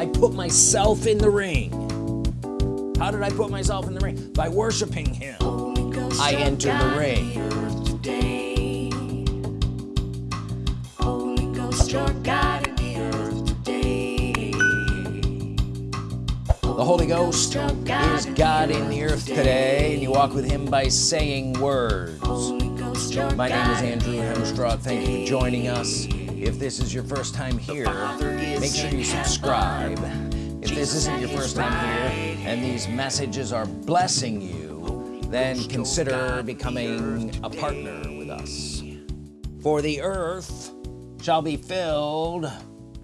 I put myself in the ring. How did I put myself in the ring? By worshiping him. I enter the ring. Holy Ghost your God in the earth today. The Holy Ghost is God in the earth today. and you walk with him by saying words. My name is Andrew Hemstraw thank you for joining us if this is your first time here make sure you subscribe. If this isn't your first time here and these messages are blessing you then consider becoming a partner with us. For the earth shall be filled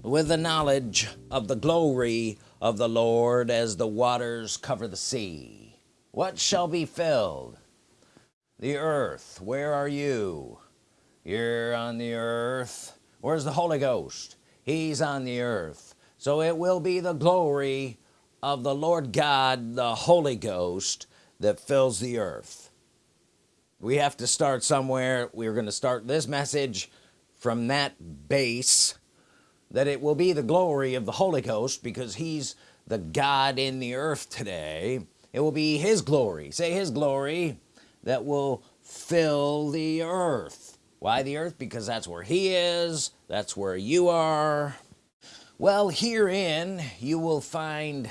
with the knowledge of the glory of the Lord as the waters cover the sea. What shall be filled? The earth. Where are you? You're on the earth where's the Holy Ghost? He's on the earth. So it will be the glory of the Lord God the Holy Ghost that fills the earth. We have to start somewhere. We're going to start this message from that base that it will be the glory of the Holy Ghost because he's the God in the earth today. It will be his glory say his glory that will fill the earth why the earth? Because that's where he is. That's where you are. Well herein you will find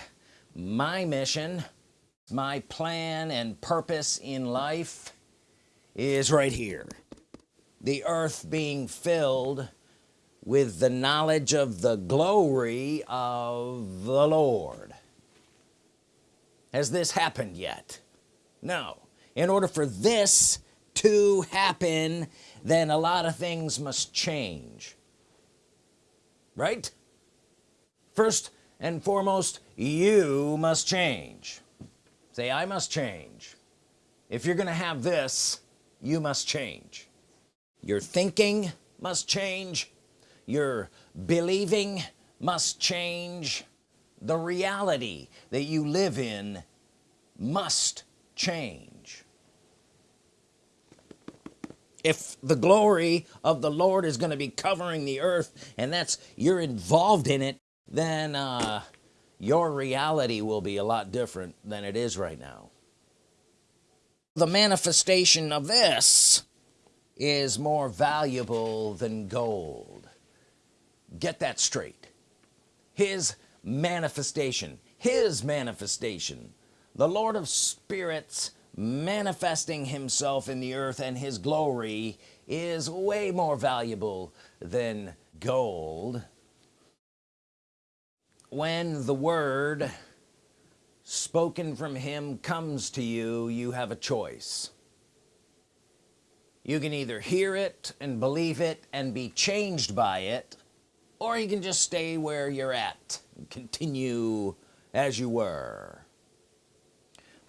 my mission. My plan and purpose in life is right here. The earth being filled with the knowledge of the glory of the Lord. Has this happened yet? No. In order for this to happen then a lot of things must change. Right? First and foremost you must change. Say I must change. If you're gonna have this you must change. Your thinking must change. Your believing must change. The reality that you live in must change if the glory of the Lord is going to be covering the earth and that's you're involved in it then uh, your reality will be a lot different than it is right now. The manifestation of this is more valuable than gold. Get that straight. His manifestation his manifestation. The Lord of spirits manifesting himself in the earth and his glory is way more valuable than gold. When the word spoken from him comes to you you have a choice. You can either hear it and believe it and be changed by it or you can just stay where you're at continue as you were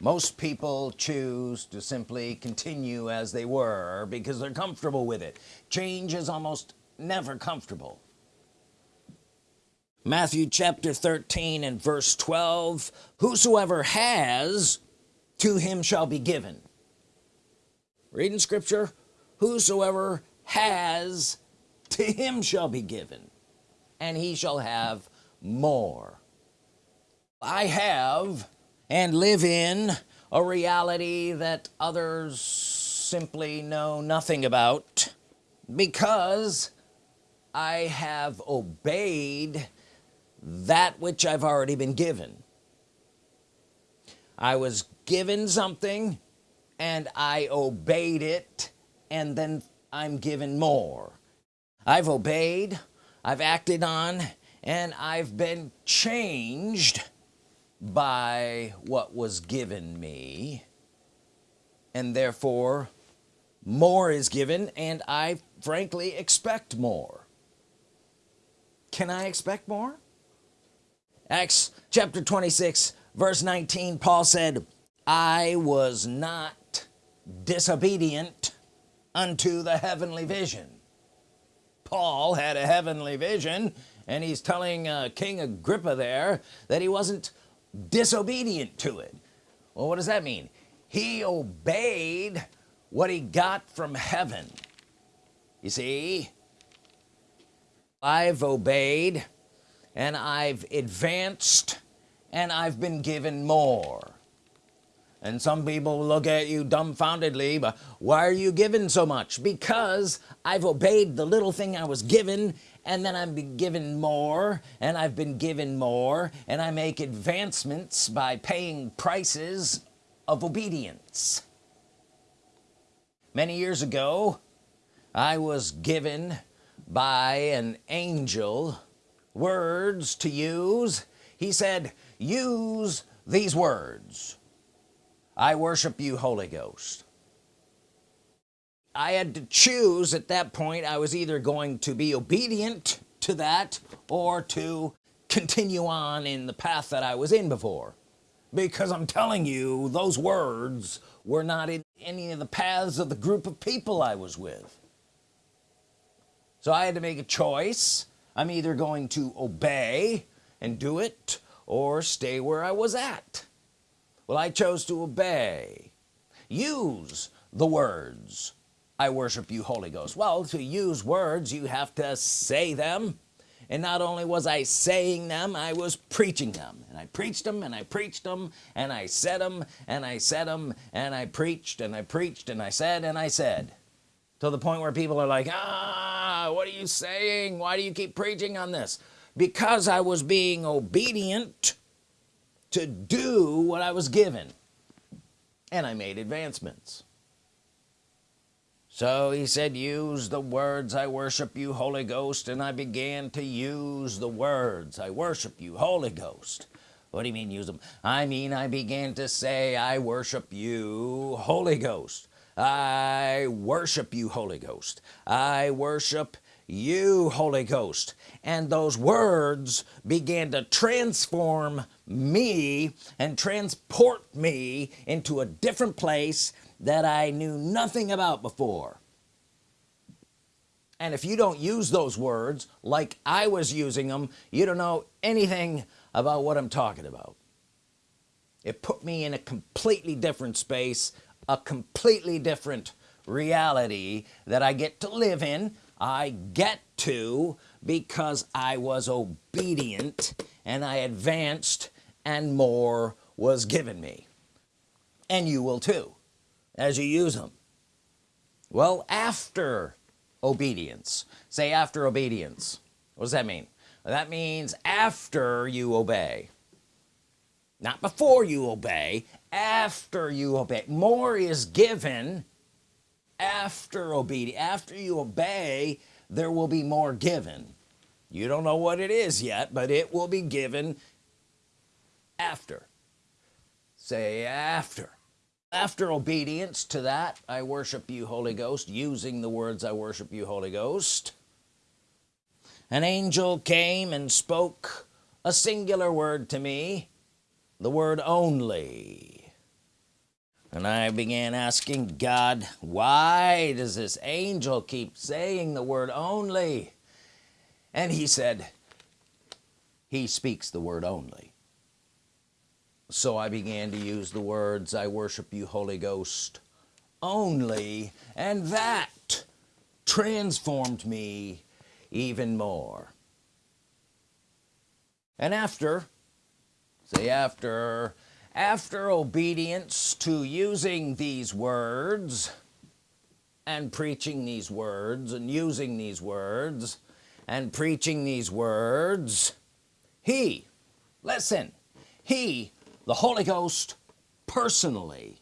most people choose to simply continue as they were because they're comfortable with it. Change is almost never comfortable. Matthew chapter 13 and verse 12 whosoever has to him shall be given. Reading scripture whosoever has to him shall be given and he shall have more. I have and live in a reality that others simply know nothing about because I have obeyed that which I've already been given. I was given something and I obeyed it and then I'm given more. I've obeyed I've acted on and I've been changed by what was given me and therefore more is given and I frankly expect more. Can I expect more? Acts chapter 26 verse 19 Paul said I was not disobedient unto the heavenly vision. Paul had a heavenly vision and he's telling uh, King Agrippa there that he wasn't disobedient to it. Well what does that mean? He obeyed what he got from heaven. You see I've obeyed and I've advanced and I've been given more. And some people look at you dumbfoundedly but why are you given so much? Because I've obeyed the little thing I was given and then I've been given more and I've been given more and I make advancements by paying prices of obedience. Many years ago I was given by an angel words to use. He said use these words. I worship you Holy Ghost I had to choose at that point. I was either going to be obedient to that or to continue on in the path that I was in before. Because I'm telling you those words were not in any of the paths of the group of people I was with. So I had to make a choice. I'm either going to obey and do it or stay where I was at. Well I chose to obey. Use the words I worship you Holy Ghost. Well to use words you have to say them. And not only was I saying them I was preaching them. And I preached them and I preached them and I said them and I said them and I preached and I preached and I said and I said. To the point where people are like ah what are you saying? Why do you keep preaching on this? Because I was being obedient to do what I was given. And I made advancements so he said use the words I worship you Holy Ghost. And I began to use the words I worship you Holy Ghost. What do you mean use them? I mean I began to say I worship you Holy Ghost. I worship you Holy Ghost. I worship you Holy Ghost. And those words began to transform me and transport me into a different place that I knew nothing about before. And if you don't use those words like I was using them you don't know anything about what I'm talking about. It put me in a completely different space a completely different reality that I get to live in. I get to because I was obedient and I advanced and more was given me. And you will too as you use them? Well after obedience. Say after obedience. What does that mean? That means after you obey. Not before you obey after you obey. More is given after obedience after you obey there will be more given. You don't know what it is yet but it will be given after. Say after after obedience to that I worship you Holy Ghost using the words I worship you Holy Ghost. An angel came and spoke a singular word to me the word only. And I began asking God why does this angel keep saying the word only? And he said he speaks the word only so I began to use the words I worship you Holy Ghost only and that transformed me even more. And after say after after obedience to using these words and preaching these words and using these words and preaching these words he listen he the Holy Ghost personally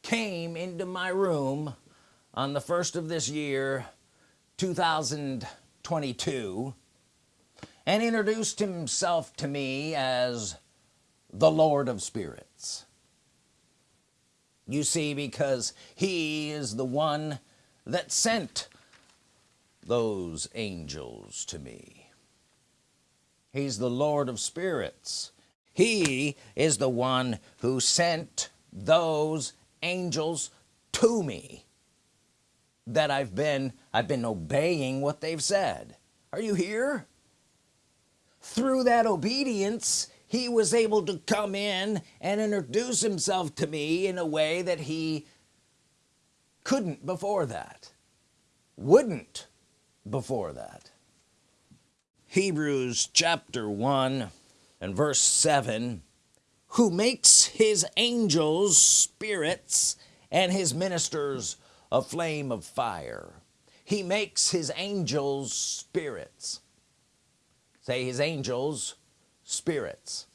came into my room on the first of this year 2022 and introduced himself to me as the Lord of spirits. You see because he is the one that sent those angels to me. He's the Lord of spirits he is the one who sent those angels to me that I've been I've been obeying what they've said. Are you here? Through that obedience he was able to come in and introduce himself to me in a way that he couldn't before that wouldn't before that. Hebrews chapter 1 and verse 7 who makes his angels spirits and his ministers a flame of fire. He makes his angels spirits. Say his angels spirits.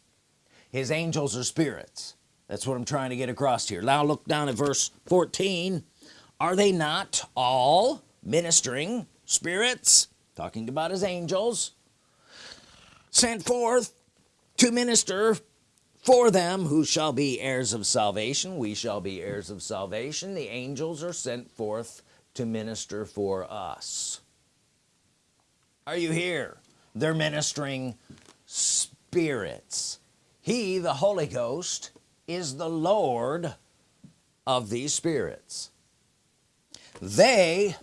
His angels are spirits. That's what I'm trying to get across here. Now look down at verse 14 are they not all ministering spirits? Talking about his angels. Sent forth to minister for them who shall be heirs of salvation. We shall be heirs of salvation. The angels are sent forth to minister for us. Are you here? They're ministering spirits. He the Holy Ghost is the Lord of these spirits. They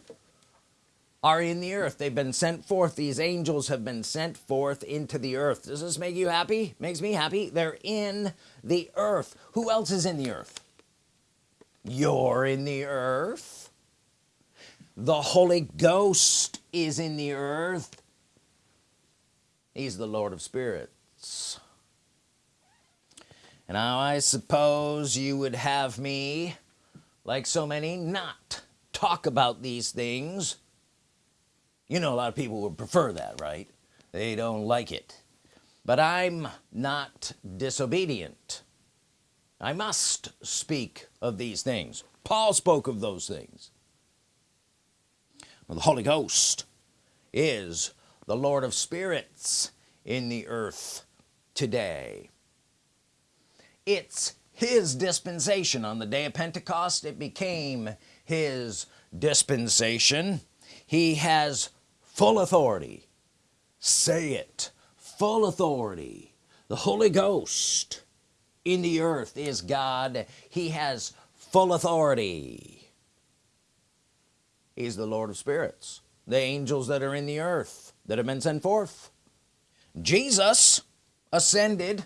are in the earth. They've been sent forth. These angels have been sent forth into the earth. Does this make you happy? Makes me happy. They're in the earth. Who else is in the earth? You're in the earth. The Holy Ghost is in the earth. He's the Lord of spirits. And now I suppose you would have me like so many not talk about these things you know a lot of people would prefer that right? They don't like it. But I'm not disobedient. I must speak of these things. Paul spoke of those things. Well, the Holy Ghost is the Lord of spirits in the earth today. It's his dispensation. On the day of Pentecost it became his dispensation. He has full authority. Say it. Full authority. The Holy Ghost in the earth is God. He has full authority. He's the Lord of spirits the angels that are in the earth that have been sent forth. Jesus ascended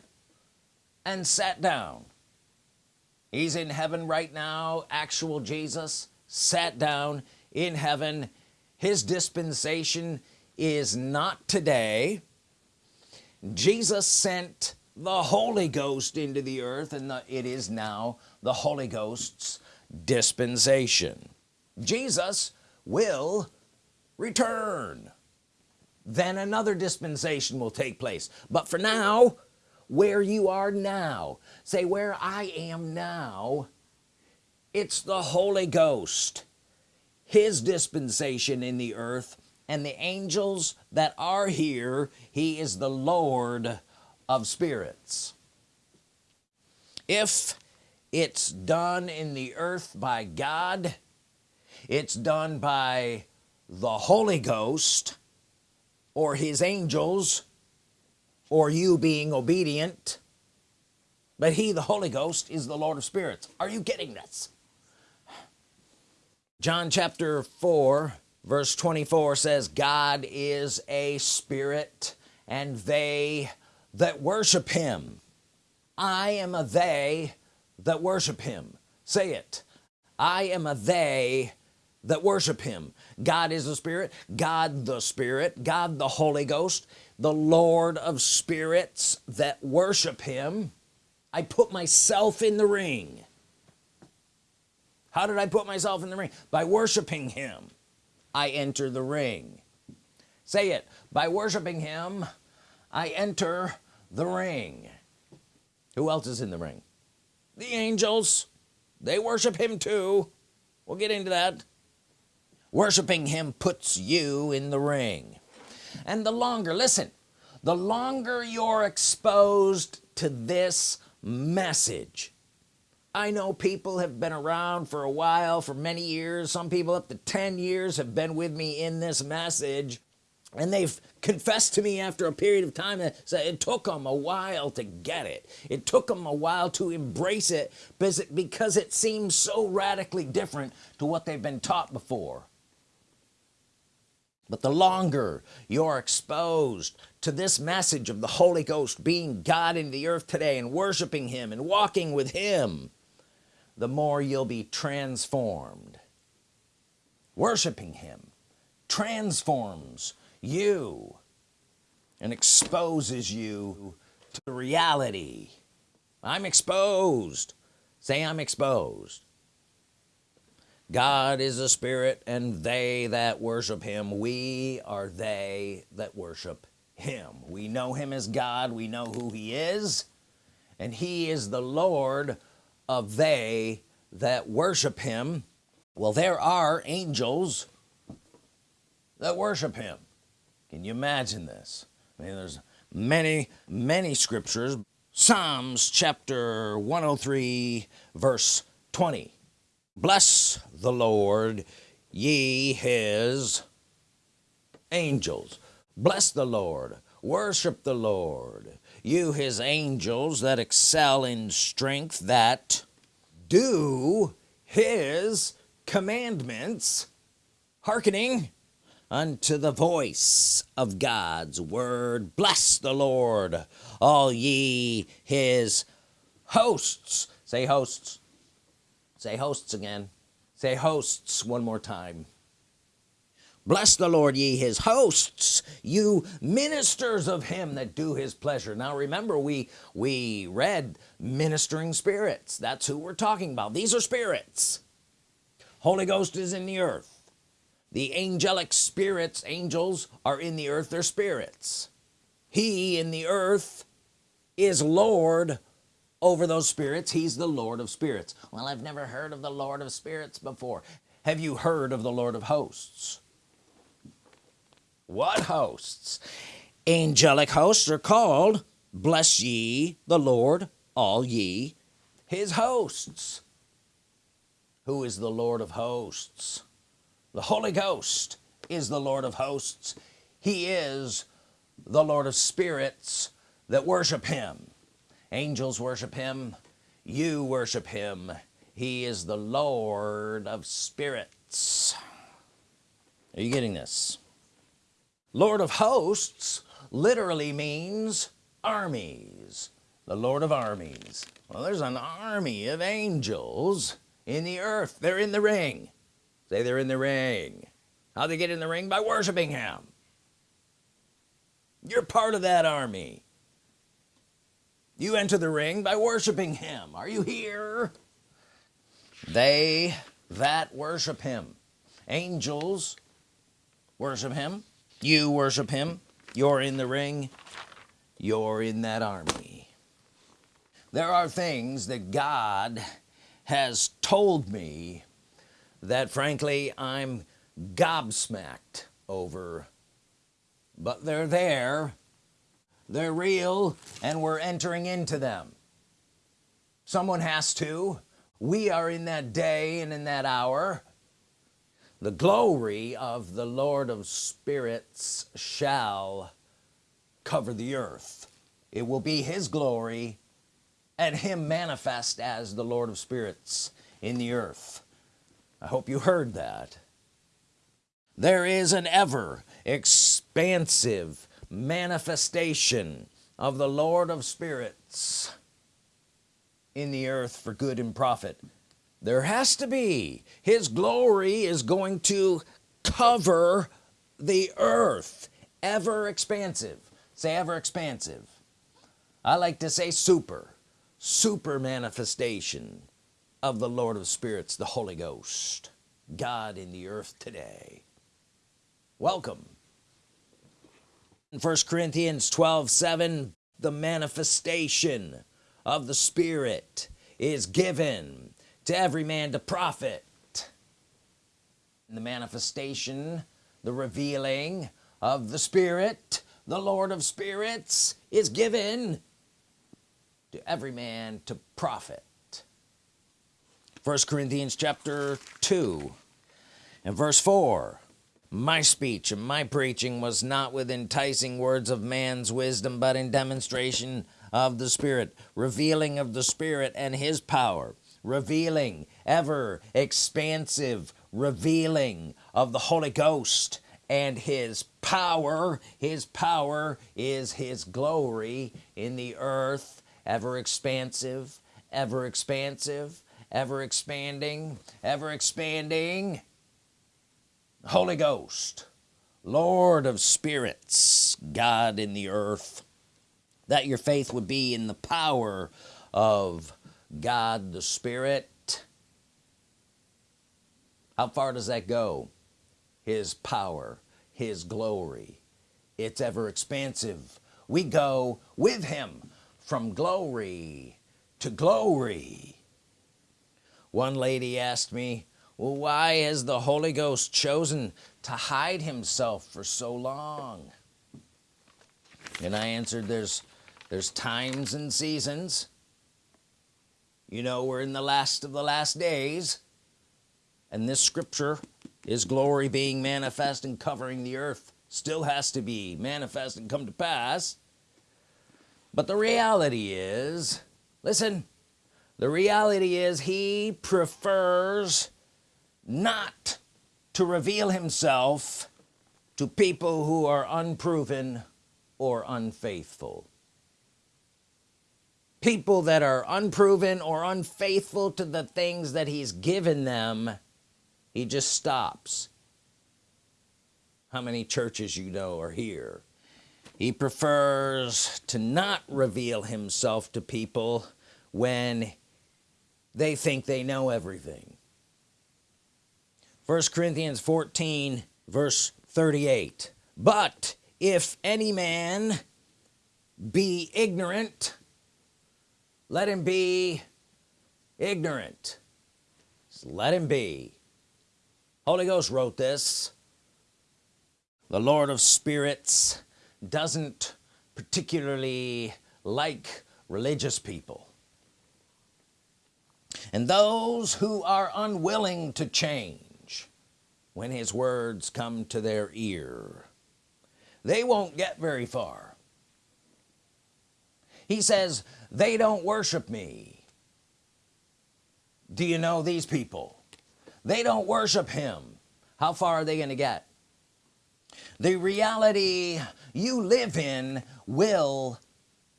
and sat down. He's in heaven right now. Actual Jesus sat down in heaven his dispensation is not today. Jesus sent the Holy Ghost into the earth and the, it is now the Holy Ghost's dispensation. Jesus will return. Then another dispensation will take place. But for now where you are now say where I am now it's the Holy Ghost his dispensation in the earth and the angels that are here he is the Lord of spirits. If it's done in the earth by God it's done by the Holy Ghost or his angels or you being obedient but he the Holy Ghost is the Lord of spirits. Are you getting this John chapter 4 verse 24 says God is a spirit and they that worship him. I am a they that worship him. Say it. I am a they that worship him. God is a spirit God the spirit God the Holy Ghost the Lord of spirits that worship him. I put myself in the ring how did I put myself in the ring? By worshiping him I enter the ring. Say it. By worshiping him I enter the ring. Who else is in the ring? The angels. They worship him too. We'll get into that. Worshiping him puts you in the ring. And the longer listen the longer you're exposed to this message I know people have been around for a while for many years. Some people up to 10 years have been with me in this message and they've confessed to me after a period of time that it took them a while to get it. It took them a while to embrace it because it seems so radically different to what they've been taught before. But the longer you're exposed to this message of the Holy Ghost being God in the earth today and worshiping him and walking with him the more you'll be transformed. Worshiping him transforms you and exposes you to reality. I'm exposed. Say I'm exposed. God is a spirit and they that worship him we are they that worship him. We know him as God. We know who he is and he is the Lord of they that worship him. Well there are angels that worship him. Can you imagine this? I mean there's many many scriptures. Psalms chapter 103 verse 20 bless the Lord ye his angels. Bless the Lord worship the Lord you his angels that excel in strength that do his commandments hearkening unto the voice of God's word. Bless the Lord all ye his hosts. Say hosts. Say hosts again. Say hosts one more time bless the Lord ye his hosts you ministers of him that do his pleasure. Now remember we we read ministering spirits. That's who we're talking about. These are spirits. Holy Ghost is in the earth. The angelic spirits angels are in the earth. They're spirits. He in the earth is Lord over those spirits. He's the Lord of spirits. Well I've never heard of the Lord of spirits before. Have you heard of the Lord of hosts what hosts? Angelic hosts are called bless ye the Lord all ye his hosts. Who is the Lord of hosts? The Holy Ghost is the Lord of hosts. He is the Lord of spirits that worship him. Angels worship him. You worship him. He is the Lord of spirits. Are you getting this Lord of hosts literally means armies. The Lord of armies. Well there's an army of angels in the earth. They're in the ring. Say they're in the ring. How they get in the ring? By worshiping him. You're part of that army. You enter the ring by worshiping him. Are you here? They that worship him. Angels worship him you worship him. You're in the ring. You're in that army. There are things that God has told me that frankly I'm gobsmacked over. But they're there. They're real and we're entering into them. Someone has to. We are in that day and in that hour the glory of the Lord of spirits shall cover the earth. It will be his glory and him manifest as the Lord of spirits in the earth. I hope you heard that. There is an ever expansive manifestation of the Lord of spirits in the earth for good and profit there has to be. His glory is going to cover the earth. Ever expansive. Say ever expansive. I like to say super. Super manifestation of the Lord of spirits the Holy Ghost. God in the earth today. Welcome. In 1 Corinthians 12 7 the manifestation of the Spirit is given to every man to profit the manifestation the revealing of the Spirit the Lord of spirits is given to every man to profit. First Corinthians chapter 2 and verse 4 my speech and my preaching was not with enticing words of man's wisdom but in demonstration of the Spirit revealing of the Spirit and his power revealing ever expansive revealing of the Holy Ghost and his power. His power is his glory in the earth ever expansive ever expansive ever expanding ever expanding. Holy Ghost Lord of spirits God in the earth that your faith would be in the power of God the Spirit. How far does that go? His power his glory. It's ever expansive. We go with him from glory to glory. One lady asked me well why has the Holy Ghost chosen to hide himself for so long? And I answered there's there's times and seasons you know we're in the last of the last days and this scripture is glory being manifest and covering the earth still has to be manifest and come to pass. But the reality is listen the reality is he prefers not to reveal himself to people who are unproven or unfaithful people that are unproven or unfaithful to the things that he's given them he just stops. How many churches you know are here? He prefers to not reveal himself to people when they think they know everything. First Corinthians 14 verse 38 but if any man be ignorant let him be ignorant. Just let him be. Holy Ghost wrote this. The Lord of spirits doesn't particularly like religious people. And those who are unwilling to change when his words come to their ear they won't get very far he says they don't worship me. Do you know these people? They don't worship him. How far are they gonna get? The reality you live in will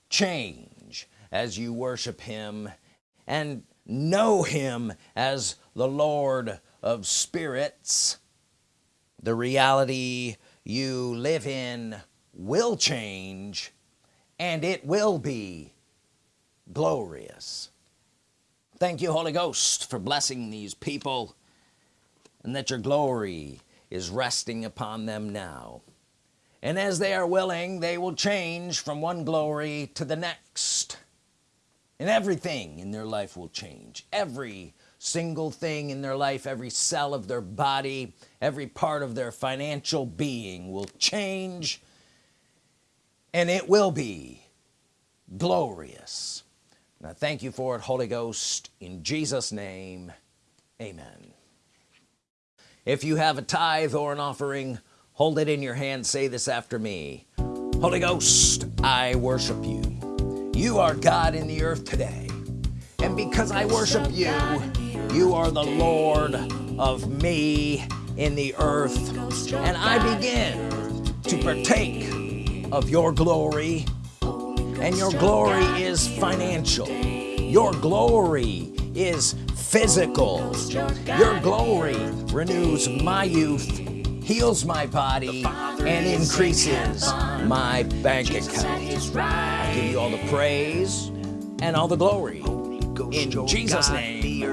change as you worship him and know him as the Lord of spirits. The reality you live in will change and it will be glorious. Thank you Holy Ghost for blessing these people and that your glory is resting upon them now. And as they are willing they will change from one glory to the next. And everything in their life will change. Every single thing in their life every cell of their body every part of their financial being will change and it will be glorious. Now thank you for it Holy Ghost in Jesus name amen. If you have a tithe or an offering hold it in your hand. Say this after me. Holy Ghost I worship you. You are God in the earth today. And because I worship you you are the Lord of me in the earth. And I begin to partake of your glory. And your glory is financial. Your glory is physical. Your glory renews my youth heals my body and increases my bank account. I give you all the praise and all the glory. In Jesus name.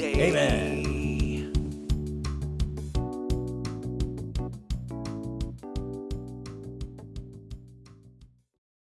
amen